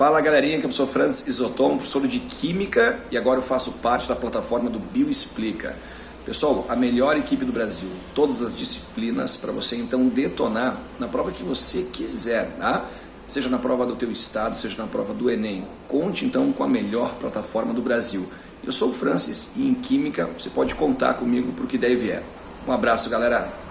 Fala galerinha, que eu sou Francis Isotomo, professor de Química e agora eu faço parte da plataforma do Bioexplica. Pessoal, a melhor equipe do Brasil, todas as disciplinas para você então detonar na prova que você quiser, tá? Seja na prova do teu estado, seja na prova do Enem. Conte então com a melhor plataforma do Brasil. Eu sou o Francis e em Química você pode contar comigo para o que der e vier. Um abraço galera!